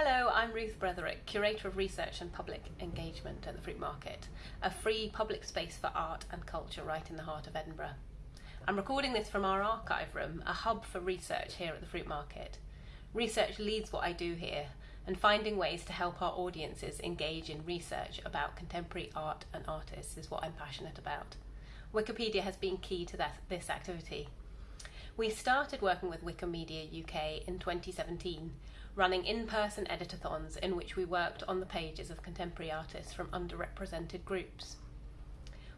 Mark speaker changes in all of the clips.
Speaker 1: Hello, I'm Ruth Bretherick, Curator of Research and Public Engagement at the Fruitmarket, a free public space for art and culture right in the heart of Edinburgh. I'm recording this from our archive room, a hub for research here at the Fruitmarket. Research leads what I do here, and finding ways to help our audiences engage in research about contemporary art and artists is what I'm passionate about. Wikipedia has been key to that, this activity. We started working with Wikimedia UK in 2017 running in-person editathons in which we worked on the pages of contemporary artists from underrepresented groups.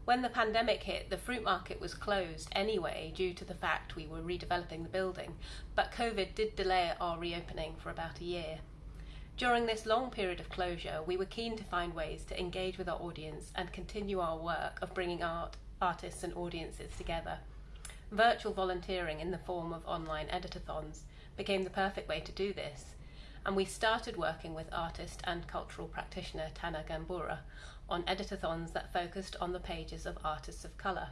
Speaker 1: When the pandemic hit, the Fruitmarket was closed anyway due to the fact we were redeveloping the building, but COVID did delay our reopening for about a year. During this long period of closure, we were keen to find ways to engage with our audience and continue our work of bringing art, artists and audiences together. Virtual volunteering in the form of online editathons became the perfect way to do this, and we started working with artist and cultural practitioner Tana Gambura on editathons that focused on the pages of artists of colour.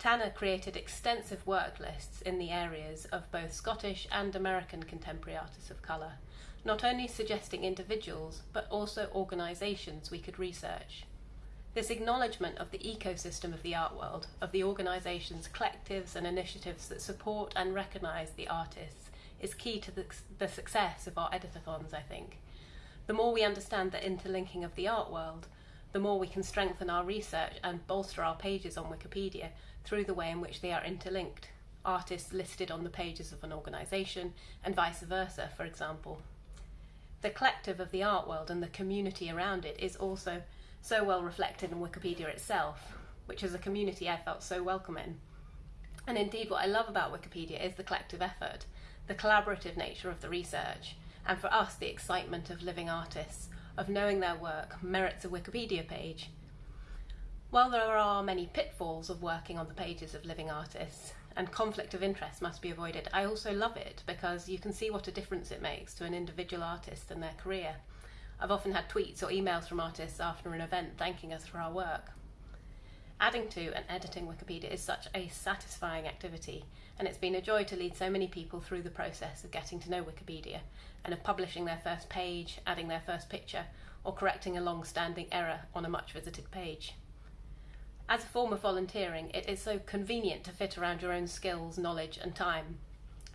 Speaker 1: Tana created extensive work lists in the areas of both Scottish and American contemporary artists of colour, not only suggesting individuals but also organisations we could research. This acknowledgement of the ecosystem of the art world, of the organisations, collectives and initiatives that support and recognise the artists is key to the, the success of our editathons, I think. The more we understand the interlinking of the art world, the more we can strengthen our research and bolster our pages on Wikipedia through the way in which they are interlinked. Artists listed on the pages of an organisation and vice versa, for example. The collective of the art world and the community around it is also so well reflected in Wikipedia itself, which is a community I felt so welcome in. And indeed, what I love about Wikipedia is the collective effort the collaborative nature of the research, and for us, the excitement of living artists, of knowing their work merits a Wikipedia page. While there are many pitfalls of working on the pages of living artists, and conflict of interest must be avoided, I also love it because you can see what a difference it makes to an individual artist and their career. I've often had tweets or emails from artists after an event thanking us for our work. Adding to and editing Wikipedia is such a satisfying activity, and it's been a joy to lead so many people through the process of getting to know Wikipedia and of publishing their first page, adding their first picture, or correcting a long-standing error on a much visited page. As a form of volunteering, it is so convenient to fit around your own skills, knowledge and time.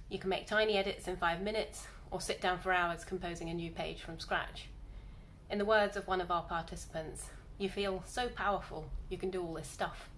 Speaker 1: You can make tiny edits in five minutes, or sit down for hours composing a new page from scratch. In the words of one of our participants, you feel so powerful, you can do all this stuff.